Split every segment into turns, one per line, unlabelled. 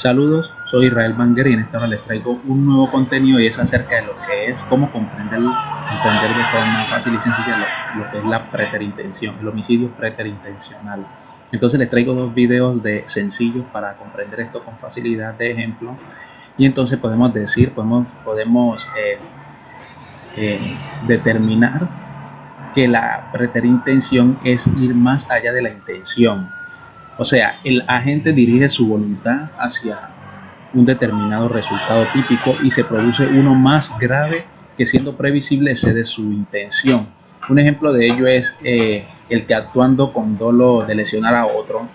Saludos, soy Israel Banger y en esta hora les traigo un nuevo contenido y es acerca de lo que es cómo comprender, comprender de forma fácil y sencilla lo, lo que es la preterintención, el homicidio preterintencional. Entonces les traigo dos videos de sencillos para comprender esto con facilidad de ejemplo y entonces podemos decir, podemos, podemos eh, eh, determinar que la preterintención es ir más allá de la intención o sea, el agente dirige su voluntad hacia un determinado resultado típico y se produce uno más grave que siendo previsible de su intención. Un ejemplo de ello es eh, el que actuando con dolo de lesionar a otro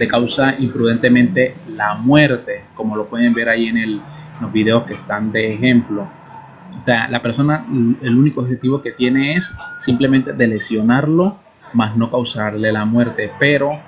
le causa imprudentemente la muerte, como lo pueden ver ahí en, el, en los videos que están de ejemplo. O sea, la persona, el único objetivo que tiene es simplemente de lesionarlo, más no causarle la muerte, pero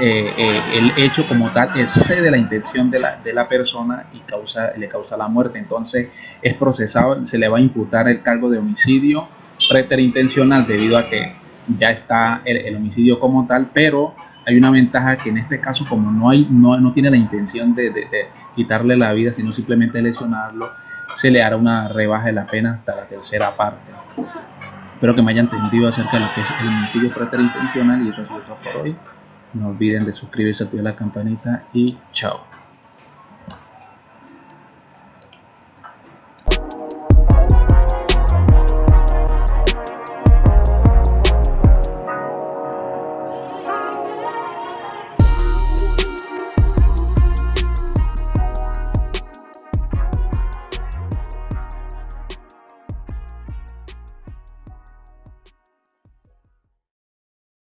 eh, eh, el hecho como tal excede la intención de la, de la persona y causa, le causa la muerte. Entonces es procesado, se le va a imputar el cargo de homicidio preterintencional debido a que ya está el, homicidio como tal, pero hay una ventaja que en este caso como no, hay, no, no tiene la intención de, de, quitarle la vida, sino simplemente lesionarlo, se le hará una rebaja de la pena hasta la tercera parte. Espero que me hayan entendido acerca de lo que es el homicidio preterintencional y eso es todo por hoy. No olviden de suscribirse, activar la campanita y chao.